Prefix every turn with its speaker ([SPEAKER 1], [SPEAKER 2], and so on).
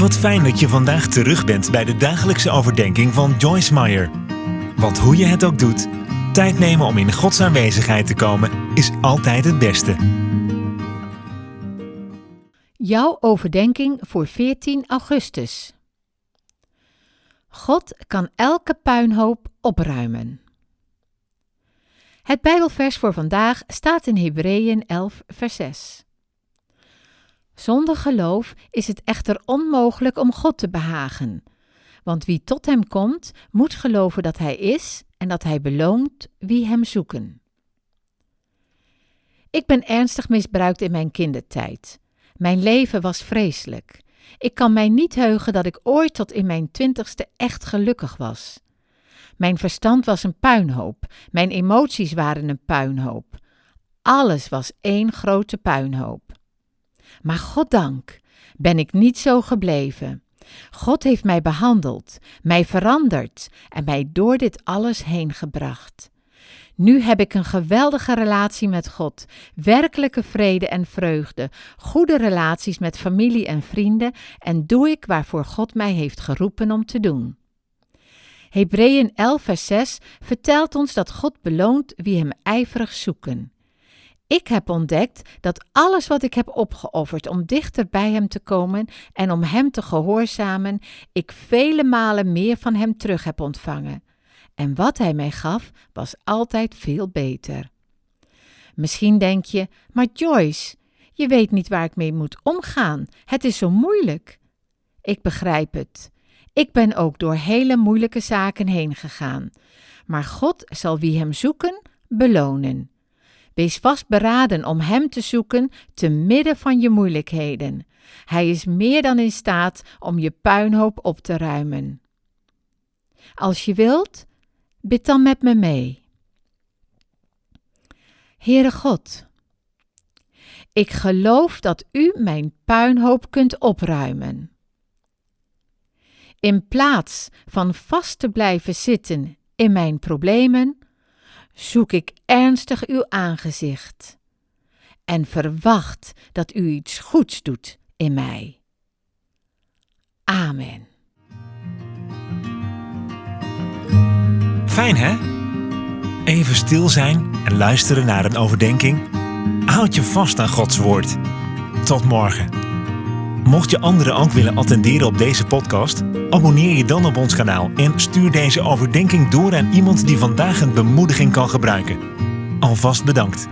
[SPEAKER 1] Wat fijn dat je vandaag terug bent bij de dagelijkse overdenking van Joyce Meyer. Want hoe je het ook doet, tijd nemen om in Gods aanwezigheid te komen is altijd het beste.
[SPEAKER 2] Jouw overdenking voor 14 augustus. God kan elke puinhoop opruimen. Het Bijbelvers voor vandaag staat in Hebreeën 11, vers 6. Zonder geloof is het echter onmogelijk om God te behagen. Want wie tot Hem komt, moet geloven dat Hij is en dat Hij beloont wie Hem zoeken. Ik ben ernstig misbruikt in mijn kindertijd. Mijn leven was vreselijk. Ik kan mij niet heugen dat ik ooit tot in mijn twintigste echt gelukkig was. Mijn verstand was een puinhoop, mijn emoties waren een puinhoop. Alles was één grote puinhoop. Maar goddank ben ik niet zo gebleven. God heeft mij behandeld, mij veranderd en mij door dit alles heen gebracht. Nu heb ik een geweldige relatie met God, werkelijke vrede en vreugde, goede relaties met familie en vrienden en doe ik waarvoor God mij heeft geroepen om te doen. Hebreeën 11 vers 6 vertelt ons dat God beloont wie hem ijverig zoeken. Ik heb ontdekt dat alles wat ik heb opgeofferd om dichter bij Hem te komen en om Hem te gehoorzamen, ik vele malen meer van Hem terug heb ontvangen. En wat Hij mij gaf, was altijd veel beter. Misschien denk je, maar Joyce, je weet niet waar ik mee moet omgaan. Het is zo moeilijk. Ik begrijp het. Ik ben ook door hele moeilijke zaken heen gegaan. Maar God zal wie Hem zoeken belonen. Wees vastberaden om Hem te zoeken te midden van je moeilijkheden. Hij is meer dan in staat om je puinhoop op te ruimen. Als je wilt, bid dan met me mee. Heere God, ik geloof dat U mijn puinhoop kunt opruimen. In plaats van vast te blijven zitten in mijn problemen, zoek ik ernstig uw aangezicht en verwacht dat u iets goeds doet in mij. Amen.
[SPEAKER 1] Fijn hè? Even stil zijn en luisteren naar een overdenking. Houd je vast aan Gods woord. Tot morgen. Mocht je anderen ook willen attenderen op deze podcast, abonneer je dan op ons kanaal en stuur deze overdenking door aan iemand die vandaag een bemoediging kan gebruiken. Alvast bedankt.